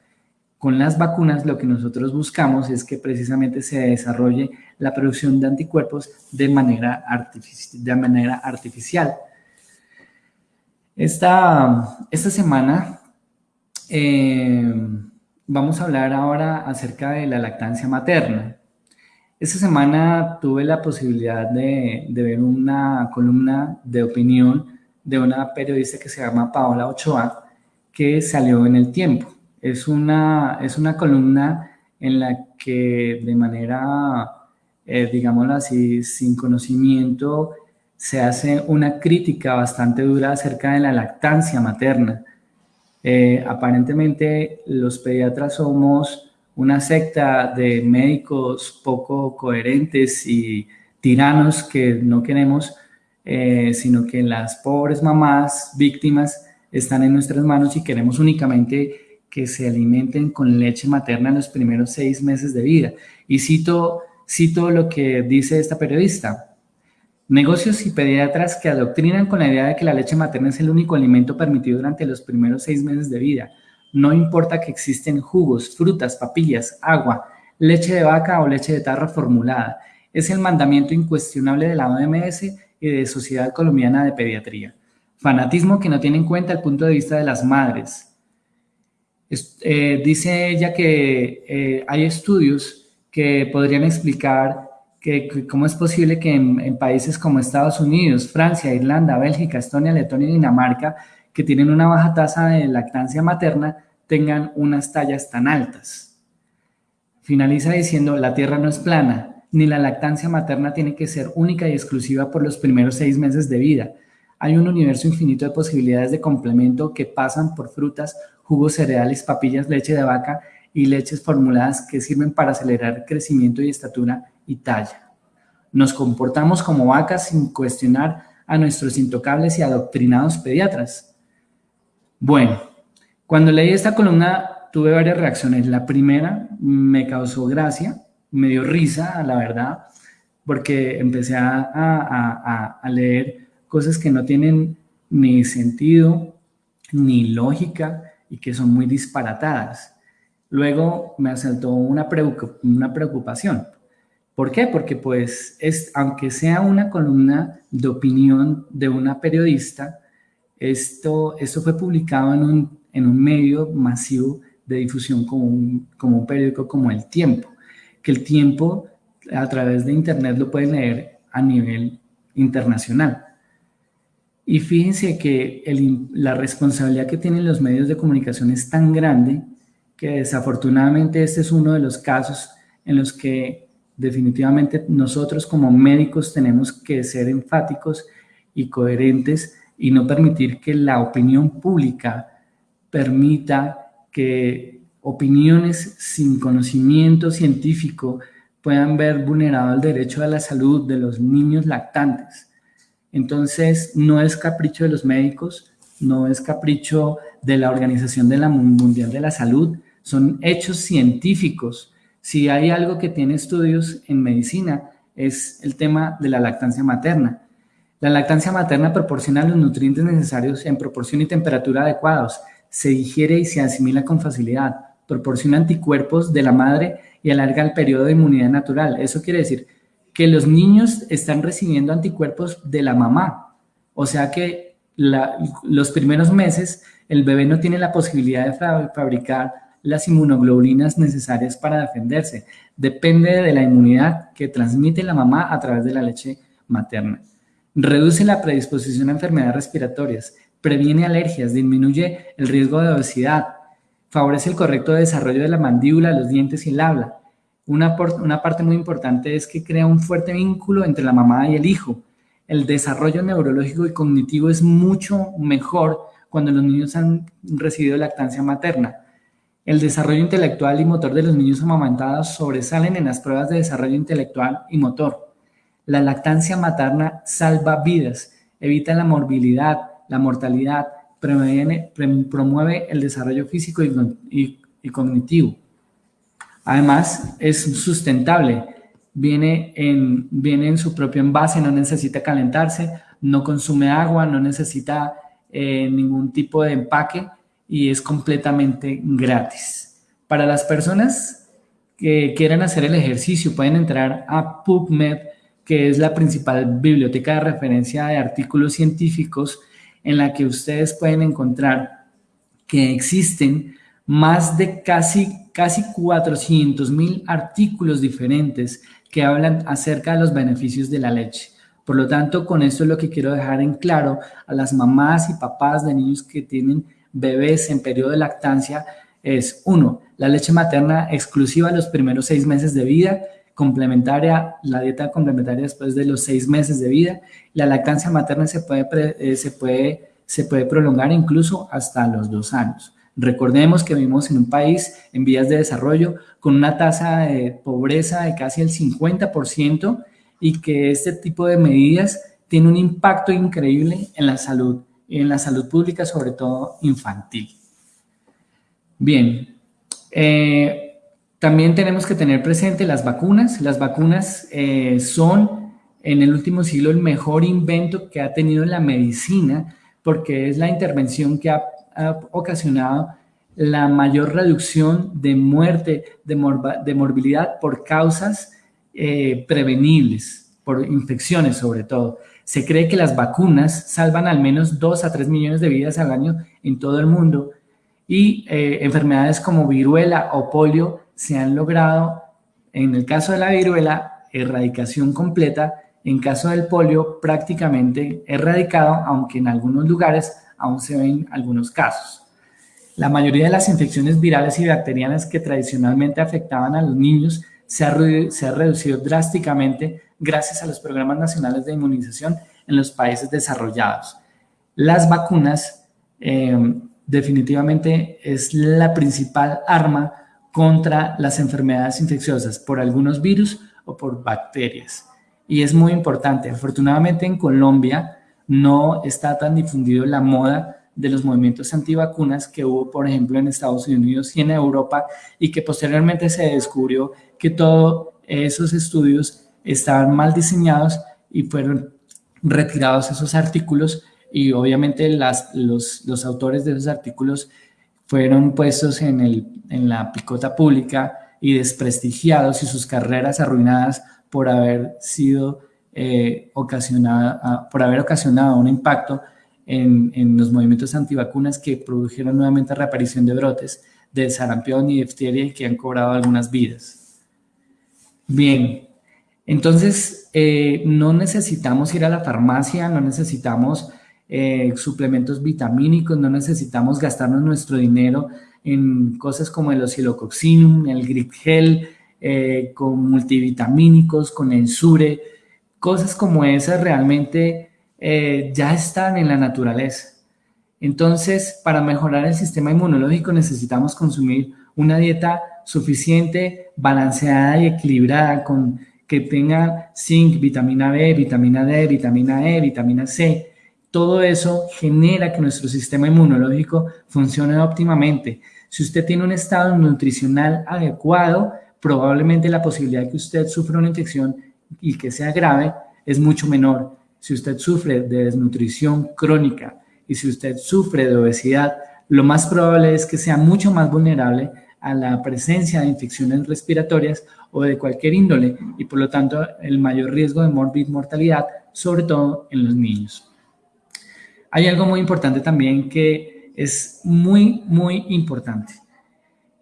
Con las vacunas lo que nosotros buscamos es que precisamente se desarrolle la producción de anticuerpos de manera, de manera artificial. Esta, esta semana eh, vamos a hablar ahora acerca de la lactancia materna. Esta semana tuve la posibilidad de, ver una columna de opinión de una periodista que se llama Paola Ochoa, que salió en el tiempo. Es una, es una columna en la que de manera, eh, digámoslo así, sin conocimiento, se hace una crítica bastante dura acerca de la lactancia materna. Eh, aparentemente los pediatras somos una secta de médicos poco coherentes y tiranos que no queremos, eh, sino que las pobres mamás víctimas están en nuestras manos y queremos únicamente que se alimenten con leche materna en los primeros seis meses de vida. Y cito, cito lo que dice esta periodista. Negocios y pediatras que adoctrinan con la idea de que la leche materna es el único alimento permitido durante los primeros seis meses de vida. No importa que existen jugos, frutas, papillas, agua, leche de vaca o leche de tarra formulada. Es el mandamiento incuestionable de la OMS y de Sociedad Colombiana de Pediatría. Fanatismo que no tiene en cuenta el punto de vista de las madres. Eh, dice ella que eh, hay estudios que podrían explicar que, cómo es posible que en, países como Estados Unidos, Francia, Irlanda, Bélgica, Estonia, Letonia y Dinamarca, que tienen una baja tasa de lactancia materna, tengan unas tallas tan altas. Finaliza diciendo, la tierra no es plana, ni la lactancia materna tiene que ser única y exclusiva por los primeros seis meses de vida. Hay un universo infinito de posibilidades de complemento que pasan por frutas, jugos cereales, papillas, leche de vaca y leches formuladas que sirven para acelerar crecimiento y estatura y talla. Nos comportamos como vacas sin cuestionar a nuestros intocables y adoctrinados pediatras. Bueno, cuando leí esta columna tuve varias reacciones. La primera me causó gracia, me dio risa, la verdad, porque empecé a, a leer cosas que no tienen ni sentido, ni lógica y que son muy disparatadas. Luego me asaltó una, preocupación. ¿Por qué? Porque pues es, aunque sea una columna de opinión de una periodista, esto, esto fue publicado en un, en un medio masivo de difusión como un, como un periódico como El Tiempo, que El Tiempo a través de internet lo pueden leer a nivel internacional. Y fíjense que la responsabilidad que tienen los medios de comunicación es tan grande que desafortunadamente este es uno de los casos en los que Definitivamente nosotros como médicos tenemos que ser enfáticos y coherentes y no permitir que la opinión pública permita que opiniones sin conocimiento científico puedan ver vulnerado el derecho a la salud de los niños lactantes. Entonces, no es capricho de los médicos, no es capricho de la Organización de la Mundial de la Salud, son hechos científicos. Si hay algo que tiene estudios en medicina, es el tema de la lactancia materna. La lactancia materna proporciona los nutrientes necesarios en proporción y temperatura adecuados, se digiere y se asimila con facilidad, proporciona anticuerpos de la madre y alarga el periodo de inmunidad natural. Eso quiere decir que los niños están recibiendo anticuerpos de la mamá. O sea que los primeros meses el bebé no tiene la posibilidad de fabricar las inmunoglobulinas necesarias para defenderse. Depende de la inmunidad que transmite la mamá a través de la leche materna. Reduce la predisposición a enfermedades respiratorias, previene alergias, disminuye el riesgo de obesidad, favorece el correcto desarrollo de la mandíbula, los dientes y el habla. Una, una parte muy importante es que crea un fuerte vínculo entre la mamá y el hijo. El desarrollo neurológico y cognitivo es mucho mejor cuando los niños han recibido lactancia materna. El desarrollo intelectual y motor de los niños amamantados sobresalen en las pruebas de desarrollo intelectual y motor. La lactancia materna salva vidas, evita la morbilidad, la mortalidad, promueve el desarrollo físico y, cognitivo. Además, es sustentable, viene en, su propio envase, no necesita calentarse, no consume agua, no necesita eh, ningún tipo de empaque y es completamente gratis. Para las personas que quieran hacer el ejercicio, pueden entrar a PubMed, que es la principal biblioteca de referencia de artículos científicos en la que ustedes pueden encontrar que existen más de casi, casi 400 mil artículos diferentes que hablan acerca de los beneficios de la leche. Por lo tanto, con esto es lo que quiero dejar en claro a las mamás y papás de niños que tienen bebés en periodo de lactancia es, uno, la leche materna exclusiva los primeros seis meses de vida, complementaria, la dieta complementaria después de los seis meses de vida. La lactancia materna se puede, eh, se puede, se puede prolongar incluso hasta los dos años. Recordemos que vivimos en un país en vías de desarrollo con una tasa de pobreza de casi el 50% y que este tipo de medidas tiene un impacto increíble en la salud, en la salud pública, sobre todo infantil. Bien, eh, también tenemos que tener presente las vacunas. Las vacunas eh, son en el último siglo el mejor invento que ha tenido la medicina porque es la intervención que ha, ocasionado la mayor reducción de muerte, de, morbilidad por causas eh, prevenibles, por infecciones sobre todo. Se cree que las vacunas salvan al menos 2 a 3 millones de vidas al año en todo el mundo y eh, enfermedades como viruela o polio se han logrado, en el caso de la viruela, erradicación completa, en caso del polio prácticamente erradicado, aunque en algunos lugares aún se ven algunos casos. La mayoría de las infecciones virales y bacterianas que tradicionalmente afectaban a los niños se ha, se ha reducido drásticamente gracias a los programas nacionales de inmunización en los países desarrollados. Las vacunas eh, definitivamente es la principal arma contra las enfermedades infecciosas por algunos virus o por bacterias. Y es muy importante. Afortunadamente en Colombia no está tan difundido la moda de los movimientos antivacunas que hubo, por ejemplo, en Estados Unidos y en Europa y que posteriormente se descubrió que todos esos estudios estaban mal diseñados y fueron retirados esos artículos y obviamente las, los, los autores de esos artículos fueron puestos en, el, en la picota pública y desprestigiados y sus carreras arruinadas por haber sido eh, ocasionada, ah, por haber ocasionado un impacto en, en, los movimientos antivacunas que produjeron nuevamente reaparición de brotes de sarampión y difteria y que han cobrado algunas vidas. Bien, entonces eh, no necesitamos ir a la farmacia, no necesitamos eh, suplementos vitamínicos, no necesitamos gastarnos nuestro dinero en cosas como el oscilococcinum, el grip gel, eh, con multivitamínicos, con ensure, cosas como esas realmente ya están en la naturaleza. Entonces, para mejorar el sistema inmunológico necesitamos consumir una dieta suficiente, balanceada y equilibrada con que tenga zinc, vitamina B, vitamina D, vitamina E, vitamina C. Todo eso genera que nuestro sistema inmunológico funcione óptimamente. Si usted tiene un estado nutricional adecuado, probablemente la posibilidad de que usted sufra una infección y que sea grave es mucho menor. Si usted sufre de desnutrición crónica y si usted sufre de obesidad, lo más probable es que sea mucho más vulnerable a la presencia de infecciones respiratorias o de cualquier índole y por lo tanto el mayor riesgo de morbid mortalidad, sobre todo en los niños. Hay algo muy importante también que es muy, muy importante.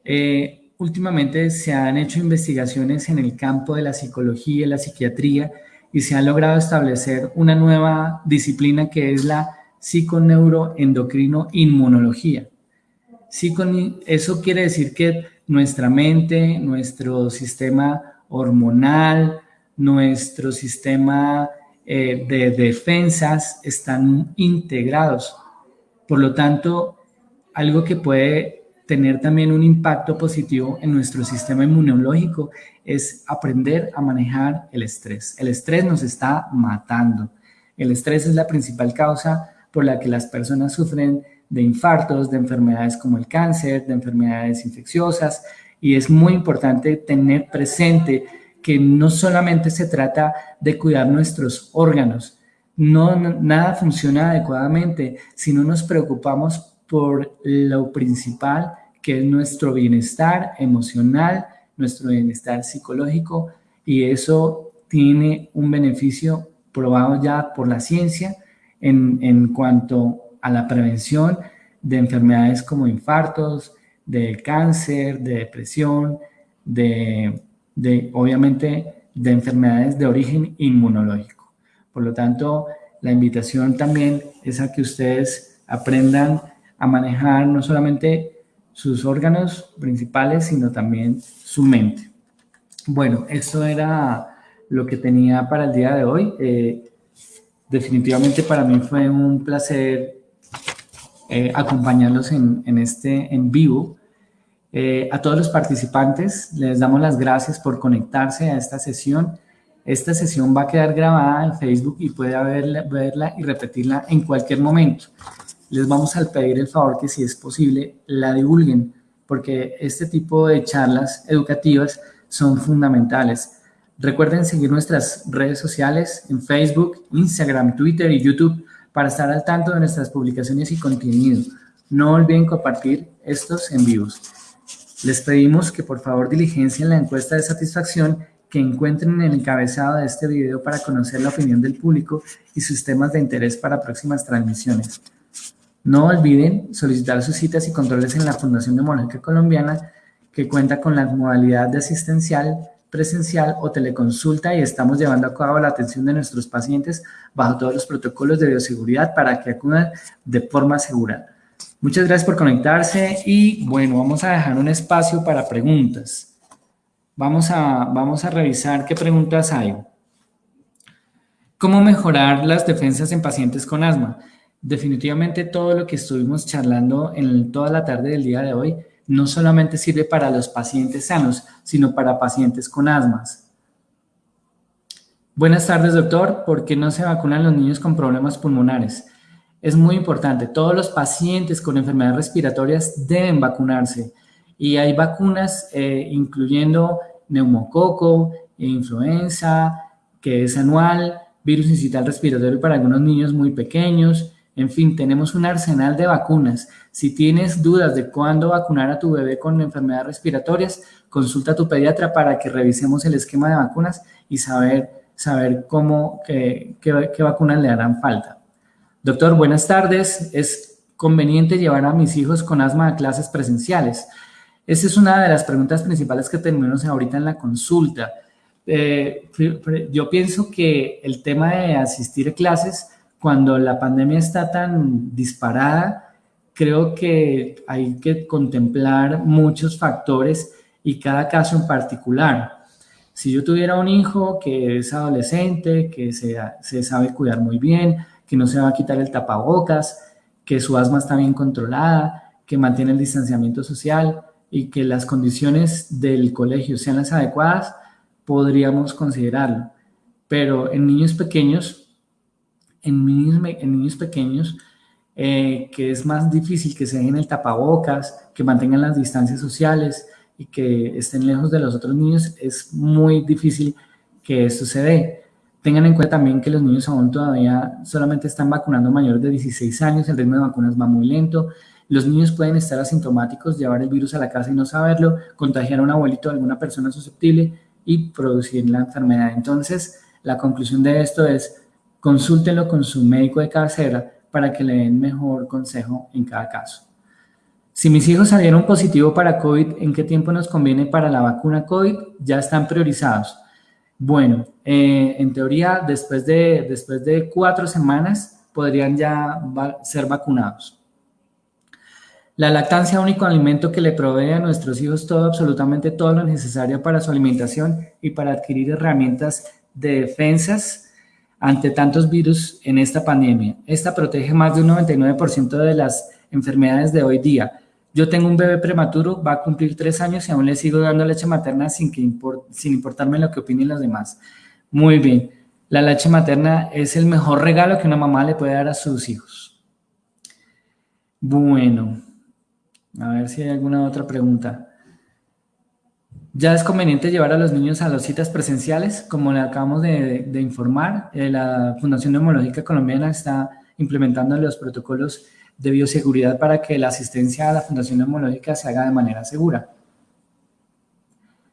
Eh, últimamente se han hecho investigaciones en el campo de la psicología y la psiquiatría y se ha logrado establecer una nueva disciplina que es la psiconeuroendocrino inmunología. Eso quiere decir que nuestra mente, nuestro sistema hormonal, nuestro sistema eh, de defensas están integrados. Por lo tanto, algo que puede tener también un impacto positivo en nuestro sistema inmunológico es aprender a manejar el estrés. El estrés nos está matando. El estrés es la principal causa por la que las personas sufren de infartos, de enfermedades como el cáncer, de enfermedades infecciosas, y es muy importante tener presente que no solamente se trata de cuidar nuestros órganos, no, nada funciona adecuadamente si no nos preocupamos por lo principal, que es nuestro bienestar emocional, nuestro bienestar psicológico, y eso tiene un beneficio probado ya por la ciencia en, en cuanto a la prevención de enfermedades como infartos, de cáncer, de depresión, de, obviamente de enfermedades de origen inmunológico. Por lo tanto, la invitación también es a que ustedes aprendan a manejar no solamente sus órganos principales, sino también su mente. Bueno, esto era lo que tenía para el día de hoy. Eh, definitivamente para mí fue un placer eh, acompañarlos en, este en vivo. Eh, a todos los participantes les damos las gracias por conectarse a esta sesión. Esta sesión va a quedar grabada en Facebook y puede verla, verla y repetirla en cualquier momento. Les vamos a pedir el favor que si es posible la divulguen porque este tipo de charlas educativas son fundamentales. Recuerden seguir nuestras redes sociales en Facebook, Instagram, Twitter y YouTube para estar al tanto de nuestras publicaciones y contenido. No olviden compartir estos en vivos. Les pedimos que por favor diligencien la encuesta de satisfacción que encuentren en el encabezado de este video para conocer la opinión del público y sus temas de interés para próximas transmisiones. No olviden solicitar sus citas y controles en la Fundación Neumológica Colombiana que cuenta con la modalidad de asistencial presencial o teleconsulta y estamos llevando a cabo la atención de nuestros pacientes bajo todos los protocolos de bioseguridad para que acudan de forma segura. Muchas gracias por conectarse y bueno, vamos a dejar un espacio para preguntas. Vamos a, vamos a revisar qué preguntas hay. ¿Cómo mejorar las defensas en pacientes con asma? Definitivamente todo lo que estuvimos charlando en toda la tarde del día de hoy no solamente sirve para los pacientes sanos, sino para pacientes con asmas. Buenas tardes, doctor. ¿Por qué no se vacunan los niños con problemas pulmonares? Es muy importante. Todos los pacientes con enfermedades respiratorias deben vacunarse. Y hay vacunas eh, incluyendo neumococo, influenza, que es anual, virus incital respiratorio para algunos niños muy pequeños, en fin, tenemos un arsenal de vacunas. Si tienes dudas de cuándo vacunar a tu bebé con enfermedades respiratorias, consulta a tu pediatra para que revisemos el esquema de vacunas y saber, saber cómo, qué, qué vacunas le harán falta. Doctor, buenas tardes. ¿Es conveniente llevar a mis hijos con asma a clases presenciales? Esa es una de las preguntas principales que tenemos ahorita en la consulta. Eh, yo pienso que el tema de asistir a clases cuando la pandemia está tan disparada, creo que hay que contemplar muchos factores y cada caso en particular. Si yo tuviera un hijo que es adolescente, que se, sabe cuidar muy bien, que no se va a quitar el tapabocas, que su asma está bien controlada, que mantiene el distanciamiento social y que las condiciones del colegio sean las adecuadas, podríamos considerarlo. Pero en niños pequeños, en niños, en niños pequeños, eh, que es más difícil que se dejen el tapabocas, que mantengan las distancias sociales y que estén lejos de los otros niños, es muy difícil que esto se dé. Tengan en cuenta también que los niños aún todavía solamente están vacunando mayores de 16 años, el ritmo de vacunas va muy lento, los niños pueden estar asintomáticos, llevar el virus a la casa y no saberlo, contagiar a un abuelito o alguna persona susceptible y producir la enfermedad. Entonces, la conclusión de esto es, consúltenlo con su médico de cabecera para que le den mejor consejo en cada caso. Si mis hijos salieron positivo para COVID, ¿en qué tiempo nos conviene para la vacuna COVID? Ya están priorizados. Bueno, eh, en teoría, después de, después de cuatro semanas podrían ya ser vacunados. La lactancia, único alimento que le provee a nuestros hijos todo, absolutamente todo lo necesario para su alimentación y para adquirir herramientas de defensas ante tantos virus en esta pandemia. Esta protege más de un 99% de las enfermedades de hoy día. Yo tengo un bebé prematuro, va a cumplir tres años y aún le sigo dando leche materna sin, que sin importarme lo que opinen los demás. Muy bien. La leche materna es el mejor regalo que una mamá le puede dar a sus hijos. Bueno, a ver si hay alguna otra pregunta. ¿Ya es conveniente llevar a los niños a las citas presenciales? Como le acabamos de, informar, eh, la Fundación Neumológica Colombiana está implementando los protocolos de bioseguridad para que la asistencia a la Fundación Neumológica se haga de manera segura.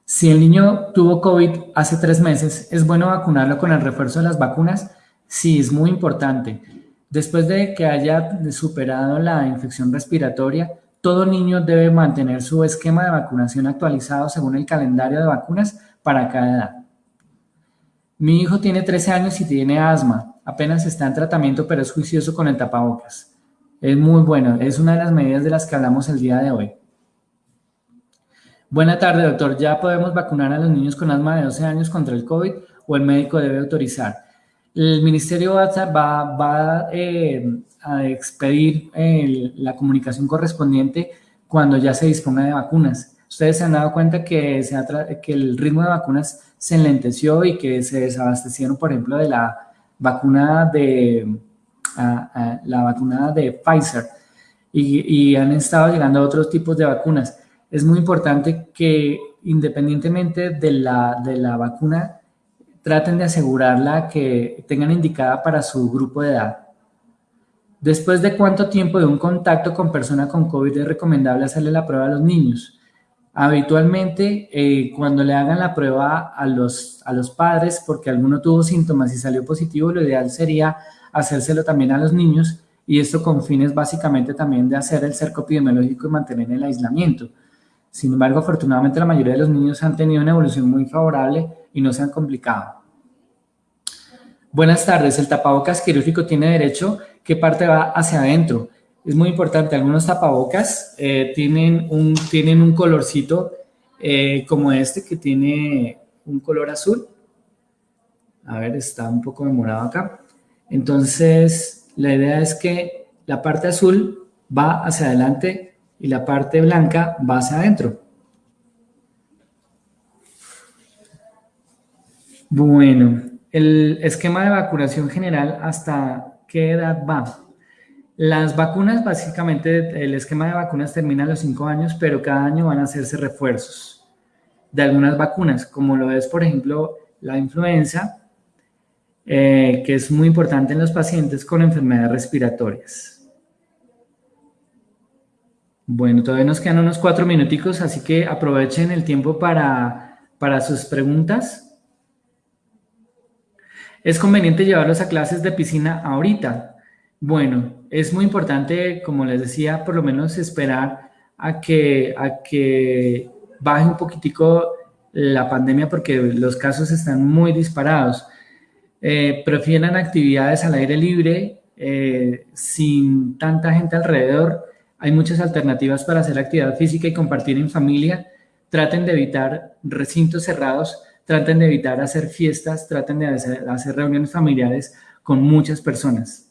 Si el niño tuvo COVID hace tres meses, ¿es bueno vacunarlo con el refuerzo de las vacunas? Sí, es muy importante. Después de que haya superado la infección respiratoria, todo niño debe mantener su esquema de vacunación actualizado según el calendario de vacunas para cada edad. Mi hijo tiene 13 años y tiene asma. Apenas está en tratamiento, pero es juicioso con el tapabocas. Es muy bueno, es una de las medidas de las que hablamos el día de hoy. Buena tarde, doctor. ¿Ya podemos vacunar a los niños con asma de 12 años contra el COVID o el médico debe autorizar? El Ministerio va, va eh, a expedir la comunicación correspondiente cuando ya se disponga de vacunas. Ustedes se han dado cuenta que, se que el ritmo de vacunas se enlenteció y que se desabastecieron, por ejemplo, de la vacuna de, la vacuna de Pfizer y, han estado llegando a otros tipos de vacunas. Es muy importante que independientemente de la, de la vacuna, traten de asegurarla que tengan indicada para su grupo de edad. Después de cuánto tiempo de un contacto con persona con COVID es recomendable hacerle la prueba a los niños. Habitualmente, eh, cuando le hagan la prueba a los, a los padres, porque alguno tuvo síntomas y salió positivo, lo ideal sería hacérselo también a los niños y esto con fines básicamente también de hacer el cerco epidemiológico y mantener el aislamiento. Sin embargo, afortunadamente la mayoría de los niños han tenido una evolución muy favorable y no se han complicado. Buenas tardes, el tapabocas quirúrgico tiene derecho, ¿qué parte va hacia adentro? Es muy importante, algunos tapabocas eh, tienen, un, tienen un colorcito eh, como este que tiene un color azul. A ver, está un poco demorado acá. Entonces, la idea es que la parte azul va hacia adelante y la parte blanca va hacia adentro. Bueno, el esquema de vacunación general, ¿hasta qué edad va? Las vacunas, básicamente, el esquema de vacunas termina a los 5 años, pero cada año van a hacerse refuerzos de algunas vacunas, como lo es, por ejemplo, la influenza, eh, que es muy importante en los pacientes con enfermedades respiratorias. Bueno, todavía nos quedan unos cuatro minuticos, así que aprovechen el tiempo para, para sus preguntas. ¿Es conveniente llevarlos a clases de piscina ahorita? Bueno, es muy importante, como les decía, por lo menos esperar a que, a que baje un poquitico la pandemia porque los casos están muy disparados eh, prefieran actividades al aire libre, eh, sin tanta gente alrededor. Hay muchas alternativas para hacer actividad física y compartir en familia, traten de evitar recintos cerrados, traten de evitar hacer fiestas, traten de hacer, reuniones familiares con muchas personas.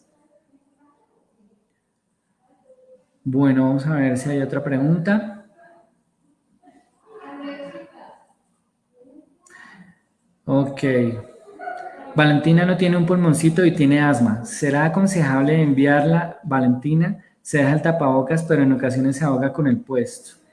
Bueno, vamos a ver si hay otra pregunta. Ok. Valentina no tiene un pulmoncito y tiene asma. ¿Será aconsejable enviarla, Valentina? Se deja el tapabocas, pero en ocasiones se ahoga con el puesto.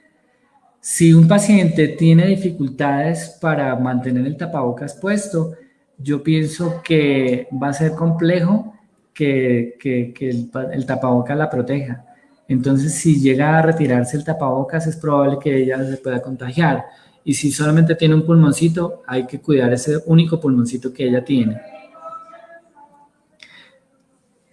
Si un paciente tiene dificultades para mantener el tapabocas puesto, yo pienso que va a ser complejo que, el, el tapabocas la proteja. Entonces, si llega a retirarse el tapabocas, es probable que ella se pueda contagiar y si solamente tiene un pulmoncito, hay que cuidar ese único pulmoncito que ella tiene.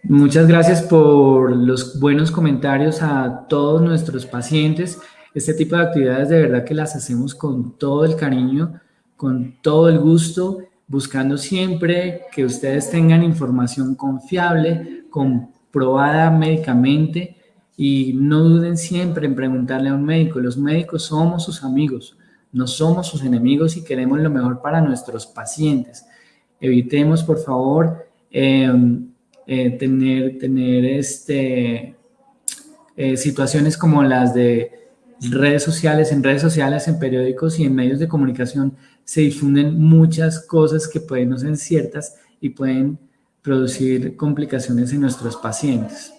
Muchas gracias por los buenos comentarios a todos nuestros pacientes. Este tipo de actividades de verdad que las hacemos con todo el cariño, con todo el gusto, buscando siempre que ustedes tengan información confiable, comprobada médicamente y no duden siempre en preguntarle a un médico. Los médicos somos sus amigos no somos sus enemigos y queremos lo mejor para nuestros pacientes. Evitemos, por favor, em, eh, tener, tener este, eh, situaciones como las de redes sociales, en redes sociales, en periódicos y en medios de comunicación se difunden muchas cosas que pueden no ser ciertas y pueden producir complicaciones en nuestros pacientes.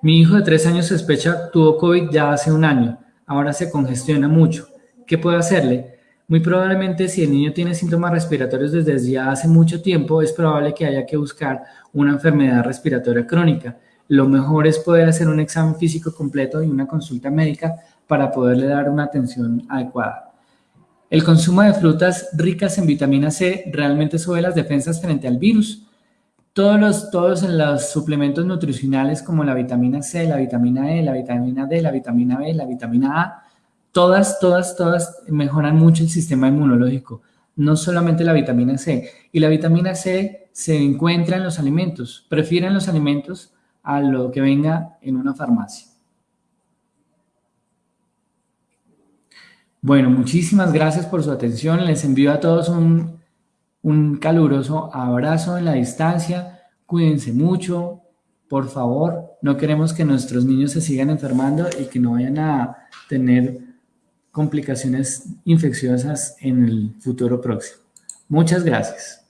Mi hijo de tres años sospecha tuvo COVID ya hace un año ahora se congestiona mucho. ¿Qué puedo hacerle? Muy probablemente si el niño tiene síntomas respiratorios desde ya hace mucho tiempo, es probable que haya que buscar una enfermedad respiratoria crónica. Lo mejor es poder hacer un examen físico completo y una consulta médica para poderle dar una atención adecuada. El consumo de frutas ricas en vitamina C realmente sube las defensas frente al virus. Todos los, todos los suplementos nutricionales como la vitamina C, la vitamina E, la vitamina D, la vitamina B, la vitamina A, todas, todas, todas mejoran mucho el sistema inmunológico. No solamente la vitamina C. Y la vitamina C se encuentra en los alimentos. Prefieren los alimentos a lo que venga en una farmacia. Bueno, muchísimas gracias por su atención. Les envío a todos un un caluroso abrazo en la distancia, cuídense mucho, por favor, no queremos que nuestros niños se sigan enfermando y que no vayan a tener complicaciones infecciosas en el futuro próximo. Muchas gracias.